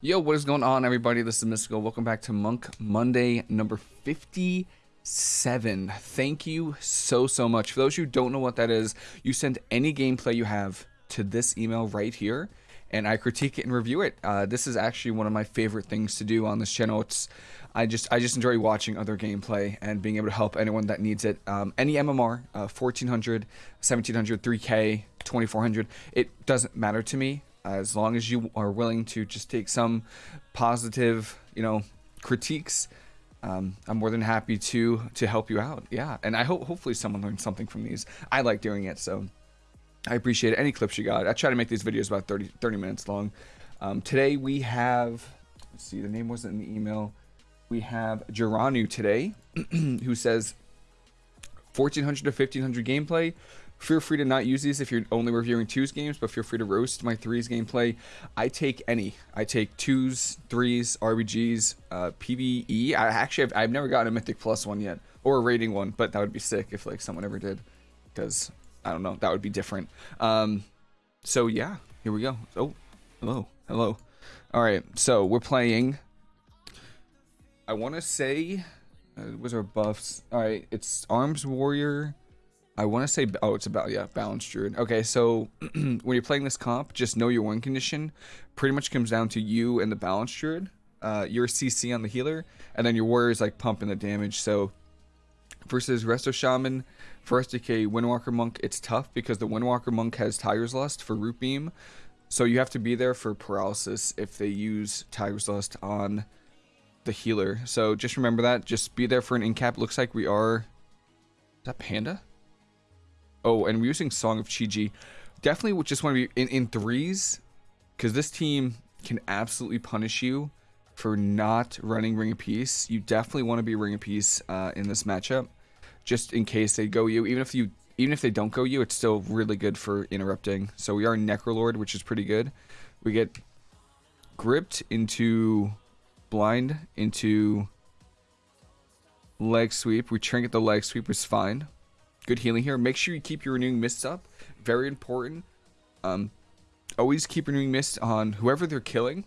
Yo, what is going on, everybody? This is Mystical. Welcome back to Monk Monday number 57. Thank you so, so much. For those who don't know what that is, you send any gameplay you have to this email right here, and I critique it and review it. Uh, this is actually one of my favorite things to do on this channel. It's I just I just enjoy watching other gameplay and being able to help anyone that needs it. Um, any MMR, uh, 1400, 1700, 3K, 2400, it doesn't matter to me as long as you are willing to just take some positive, you know, critiques, um, I'm more than happy to to help you out. Yeah, and I hope hopefully someone learned something from these. I like doing it, so I appreciate any clips you got. I try to make these videos about 30 30 minutes long. Um, today we have, see, the name wasn't in the email. We have Geranu today, who says 1400 to 1500 gameplay. Feel free to not use these if you're only reviewing twos games, but feel free to roast my threes gameplay. I take any. I take twos, threes, RBGs, uh, PVE. I actually have, I've never gotten a Mythic Plus one yet, or a rating one, but that would be sick if like someone ever did, because I don't know, that would be different. Um, so yeah, here we go. Oh, hello, hello. All right, so we're playing. I want to say, uh, was our buffs? All right, it's Arms Warrior. I want to say, oh, it's about, yeah, Balanced Druid. Okay, so when you're playing this comp, just know your win condition pretty much comes down to you and the Balanced Druid. Uh, your CC on the healer, and then your warrior is like pumping the damage. So versus Resto Shaman, Frost DK Windwalker Monk, it's tough because the Windwalker Monk has Tiger's Lust for Root Beam. So you have to be there for Paralysis if they use Tiger's Lust on the healer. So just remember that. Just be there for an incap. Looks like we are... Is that Panda? Oh, and we're using Song of Chi-Ji. Definitely just want to be in, in threes, because this team can absolutely punish you for not running Ring of Peace. You definitely want to be Ring of Peace uh, in this matchup, just in case they go you. Even if you, even if they don't go you, it's still really good for interrupting. So we are Necrolord, which is pretty good. We get gripped into blind into leg sweep. We trinket the leg sweep, was fine good healing here. Make sure you keep your renewing mists up. Very important. Um, always keep renewing mist on whoever they're killing.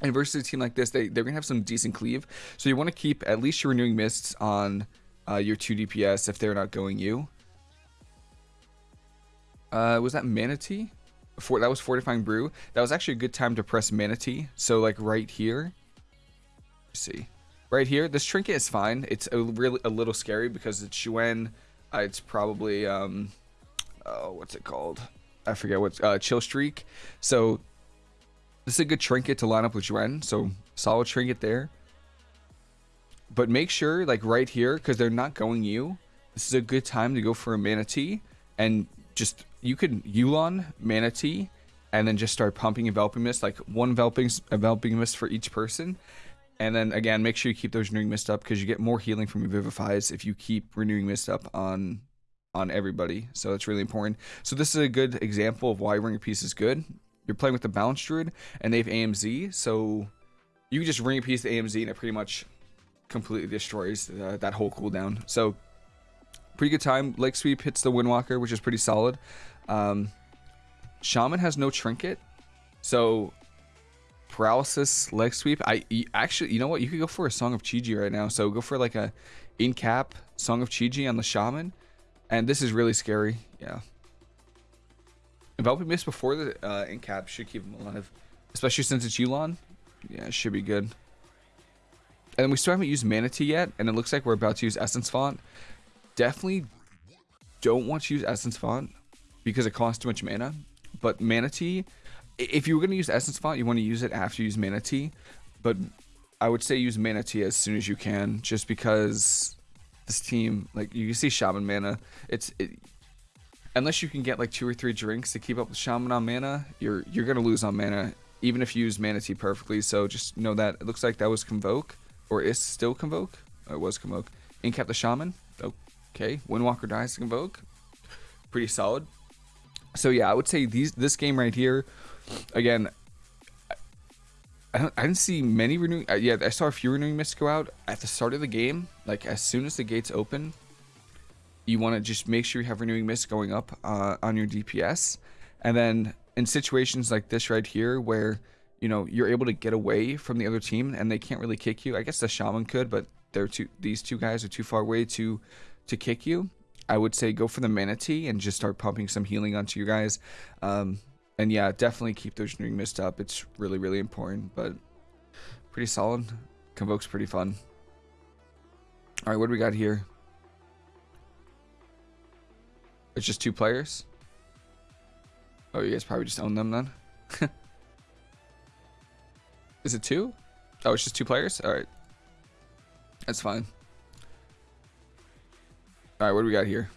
And versus a team like this, they, they're going to have some decent cleave. So you want to keep at least your renewing mists on uh, your 2 DPS if they're not going you. Uh, was that Mana Tea? For, that was Fortifying Brew. That was actually a good time to press Mana Tea. So like right here. See. Right here, this trinket is fine. It's a really a little scary because it's Xuen uh, it's probably um, oh, what's it called? I forget what's uh, Chill Streak. So this is a good trinket to line up with Xuen. So solid trinket there. But make sure, like right here, because they're not going you. This is a good time to go for a Mana Tea and just you can Yu'lon Mana Tea and then just start pumping enveloping mist like one enveloping enveloping mist for each person and then again, make sure you keep those renewing mist up because you get more healing from your vivifies if you keep renewing mist up on on everybody. So it's really important. So this is a good example of why Ring of Peace is good. You're playing with the Balance Druid and they have AMZ, so you just Ring of Peace the AMZ and it pretty much completely destroys uh, that whole cooldown. So pretty good time. Leg Sweep hits the Windwalker, which is pretty solid. Um, Shaman has no trinket, so paralysis leg sweep. I actually, you know what? You could go for a Song of Chi-Ji right now. So go for like a in cap Song of Chi-Ji on the Shaman. And this is really scary. Yeah. Enveloping Mist before the uh, in cap should keep him alive. Especially since it's Yu'lon. Yeah, it should be good. And we still haven't used Mana Tea yet. And it looks like we're about to use Essence Font. Definitely don't want to use Essence Font because it costs too much mana. But Mana Tea if you were going to use Essence Font, you want to use it after you use Mana Tea. But I would say use Mana Tea as soon as you can, just because this team, like you see Shaman mana, it's it, unless you can get like two or three drinks to keep up with Shaman on mana, you're you're gonna lose on mana, even if you use Mana Tea perfectly. So just know that it looks like that was Convoke, or is still Convoke. Oh, it was Convoke. Incap the Shaman. Okay, Windwalker dies to Convoke. Pretty solid. So yeah, I would say these this game right here again, I, I didn't see many renewing. Uh, yeah, I saw a few renewing mists go out at the start of the game. Like as soon as the gates open, you want to just make sure you have renewing mists going up uh, on your DPS, and then in situations like this right here where you know, you're able to get away from the other team and they can't really kick you. I guess the shaman could, but they're too these two guys are too far away to to kick you. I would say go for the mana tea and just start pumping some healing onto you guys. Um, and yeah, definitely keep those renewing mist up. It's really, really important, but pretty solid. Convoke's pretty fun. All right, what do we got here? It's just two players. Oh, you guys probably just own them then. Is it two? Oh, it's just two players? All right. That's fine. All right, what do we got here?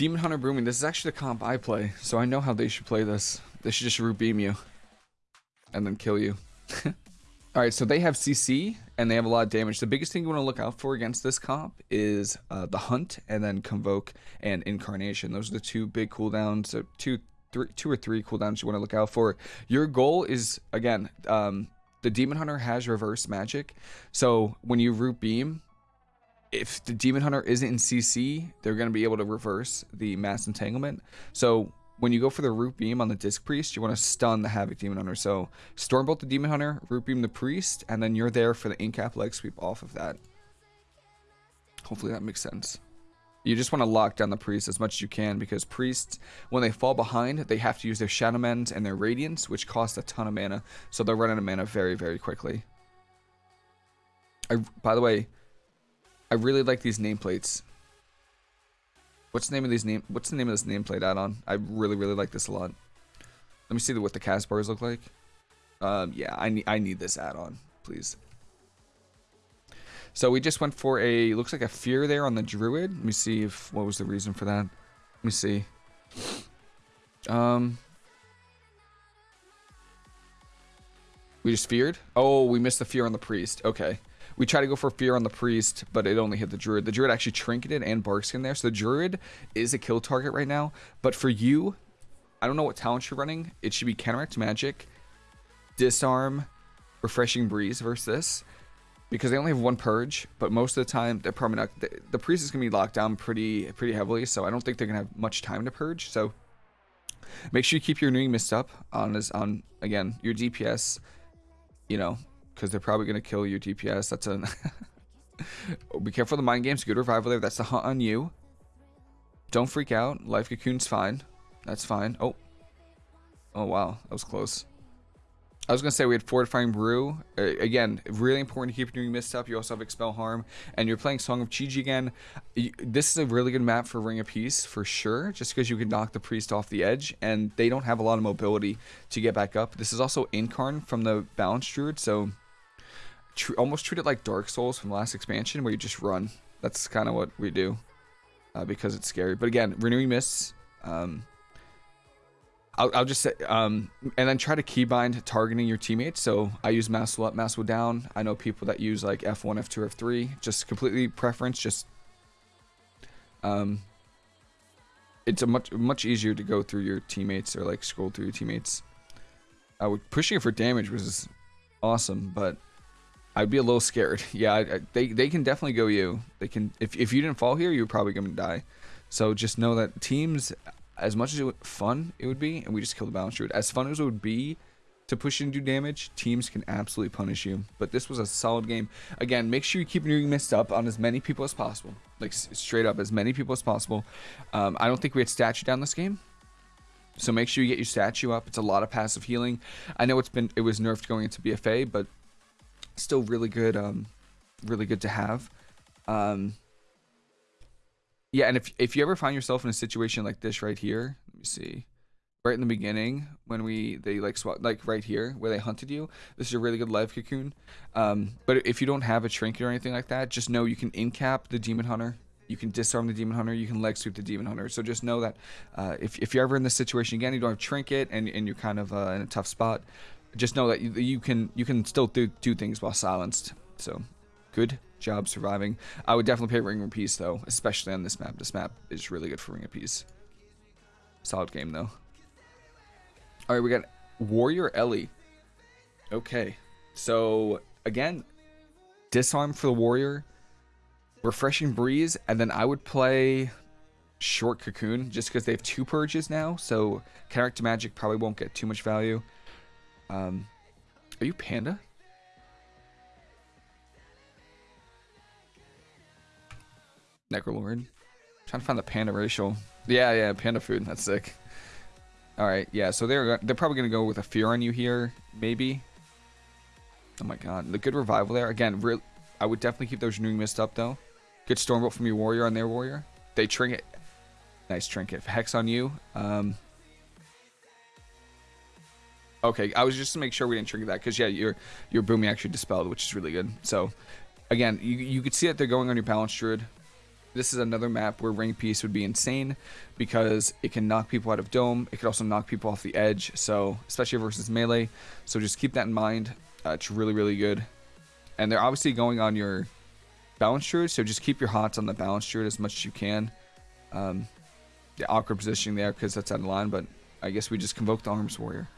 Demon Hunter Brooming. This is actually the comp I play, so I know how they should play this. They should just root beam you. And then kill you. Alright, so they have CC, and they have a lot of damage. The biggest thing you want to look out for against this comp is uh, the Hunt, and then Convoke and Incarnation. Those are the two big cooldowns, so two, three, two or three cooldowns you want to look out for. Your goal is, again, um, the Demon Hunter has reverse magic, so when you root beam, if the Demon Hunter isn't in CC, they're going to be able to reverse the Mass Entanglement. So when you go for the Root Beam on the Disc Priest, you want to stun the Havoc Demon Hunter. So Stormbolt the Demon Hunter, Root Beam the Priest, and then you're there for the Incap leg sweep off of that. Hopefully that makes sense. You just want to lock down the Priest as much as you can because Priests, when they fall behind, they have to use their Shadow Mend and their Radiance, which cost a ton of mana. So they'll run out of mana very, very quickly. I, by the way, I really like these nameplates. What's the name of these name? What's the name of this nameplate add-on? I really, really like this a lot. Let me see what the cast bars look like. Um, yeah, I need I need this add-on, please. So we just went for a looks like a fear there on the druid. Let me see if what was the reason for that. Let me see. Um, we just feared. Oh, we missed the fear on the priest. Okay. We try to go for Fear on the Priest, but it only hit the Druid. The Druid actually trinketed and Barkskin there, so the Druid is a kill target right now. But for you, I don't know what talent you're running. It should be Counteract Magic, Disarm, Refreshing Breeze versus this. Because they only have one Purge, but most of the time, they're probably not... The, the Priest is going to be locked down pretty pretty heavily, so I don't think they're going to have much time to Purge, so... Make sure you keep your renewing mist up on, this, on again, your DPS, you know, because they're probably going to kill your DPS. That's a... Be careful the mind games. Good revival there. That's the hunt on you. Don't freak out. Life Cocoon's fine. That's fine. Oh. Oh, wow. That was close. I was going to say we had Fortifying Brew. Uh, again, really important to keep doing mist up. You also have Expel Harm. And you're playing Song of Chi-Ji again. This is a really good map for Ring of Peace, for sure. Just because you can knock the Priest off the edge. And they don't have a lot of mobility to get back up. This is also Incarn from the Balance Druid. So tr almost treat it like Dark Souls from last expansion, where you just run. That's kind of what we do, uh, because it's scary. But again, renewing mists. Um, I'll, I'll, just say, um, and then try to keybind targeting your teammates. So I use Masswell up, Masswell down. I know people that use like F1, F2, F3. Just completely preference. Just, um, it's a much much easier to go through your teammates or like scroll through your teammates. I would pushing for damage was awesome, but I'd be a little scared. Yeah, I, I, they they can definitely go you. They can if if you didn't fall here, you're probably gonna die. So just know that teams, as much as it fun it would be, and we just killed the balance druid. As fun as it would be to push and do damage, teams can absolutely punish you. But this was a solid game. Again, make sure you keep your mist up on as many people as possible. Like straight up, as many people as possible. Um, I don't think we had statue down this game. So make sure you get your statue up. It's a lot of passive healing. I know it's been it was nerfed going into BFA, but still really good um really good to have. Um yeah and if if you ever find yourself in a situation like this right here let me see. Right in the beginning when we they like swap like right here where they hunted you this is a really good life cocoon. Um but if you don't have a trinket or anything like that just know you can incap the demon hunter. You can disarm the demon hunter. You can leg sweep the demon hunter. So just know that uh, if, if you're ever in this situation again you don't have trinket and, and you're kind of uh, in a tough spot just know that you, you can you can still do, do things while silenced. So, good job surviving. I would definitely pay Ring of Peace though, especially on this map. This map is really good for Ring of Peace. Solid game though. All right, we got Warrior Ellie. Okay, so again, disarm for the warrior, refreshing breeze, and then I would play. short cocoon just because they have two purges now. So counteract magic probably won't get too much value. Um, are you panda? Necrolord. Trying to find the panda racial. Yeah, yeah, panda food. That's sick. All right, yeah. So they're they're probably gonna go with a fear on you here, maybe. Oh my god, the good revival there. Again, real. I would definitely keep those renewing mist up though. Good stormbolt from your warrior on their warrior. They trinket. Nice trinket. Hex on you. Um. Okay, I was just to make sure we didn't trigger that because yeah, your your booming actually dispelled, which is really good. So, again, you you could see that they're going on your balance druid. This is another map where ring piece would be insane because it can knock people out of dome. It could also knock people off the edge. So especially versus melee. So just keep that in mind. Uh, it's really really good, and they're obviously going on your balance druid. So just keep your hots on the balance druid as much as you can. Um, the awkward positioning there because that's out of line, but I guess we just convoke the arms warrior.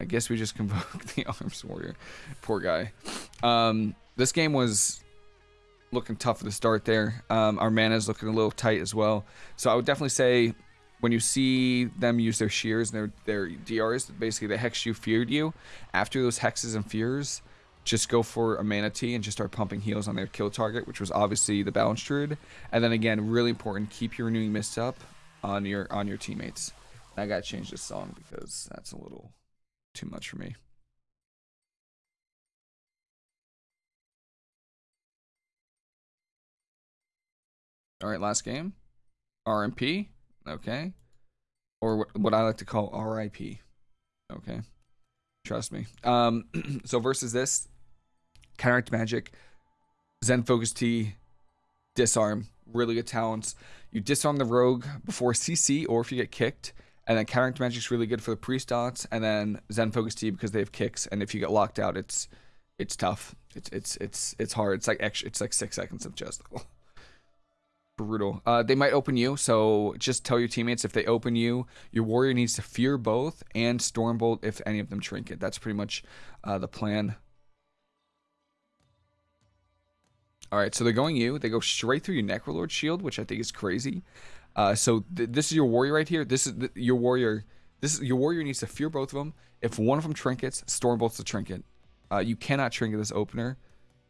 I guess we just convoke the arms warrior. Poor guy. Um, this game was looking tough at the start there. Um, our mana is looking a little tight as well. So I would definitely say when you see them use their shears and their, their DRs, basically they hex you, feared you. After those hexes and fears, just go for a mana tea and just start pumping heals on their kill target, which was obviously the Balance Druid. And then again, really important, keep your renewing mist up on your on your teammates. I gotta change this song because that's a little too much for me. All right, last game. RMP. Okay. Or what, what I like to call RIP. Okay. Trust me. Um, so versus this, counteract magic, Zen Focus Tea, disarm, really good talents. You disarm the rogue before CC or if you get kicked, and then Counteract magic is really good for the priest dots, and then Zen Focus Tea because they have kicks, and if you get locked out, it's it's tough. It's it's it's it's hard. It's like extra, it's like six seconds of just. brutal. Uh, they might open you, so just tell your teammates if they open you, your warrior needs to fear both and stormbolt if any of them trinket. That's pretty much uh, the plan. All right, so they're going you. They go straight through your Necrolord shield, which I think is crazy. Uh, so th this is your warrior right here. This is th your warrior. This is your warrior needs to fear both of them. If one of them trinkets, stormbolt's the trinket. Uh, you cannot trinket this opener,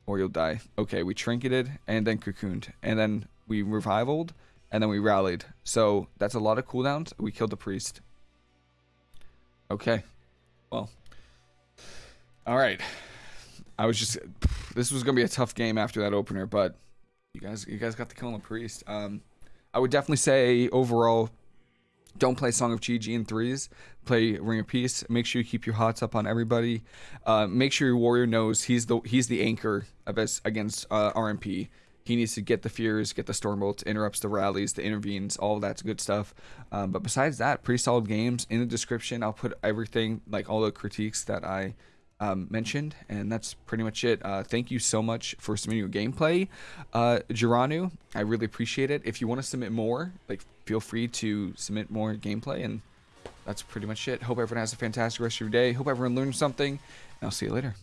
or you'll die. Okay, we trinketed and then cocooned, and then we revivaled, and then we rallied. So that's a lot of cooldowns. We killed the priest. Okay. Well. All right. I was just this was gonna be a tough game after that opener, but you guys you guys got the kill the priest. Um I would definitely say overall don't play Song of Chi-Ji in threes. Play Ring of Peace. Make sure you keep your hots up on everybody. Uh, make sure your warrior knows he's the he's the anchor of us against uh, RMP. He needs to get the fears, get the stormbolts, interrupts the rallies, the intervenes, all that's good stuff. Um, but besides that, pretty solid games. In the description, I'll put everything, like all the critiques that I um, mentioned, and that's pretty much it. Uh, thank you so much for submitting your gameplay, uh. I really appreciate it. If you want to submit more, like feel free to submit more gameplay, and that's pretty much it. Hope everyone has a fantastic rest of your day. Hope everyone learned something, and I'll see you later.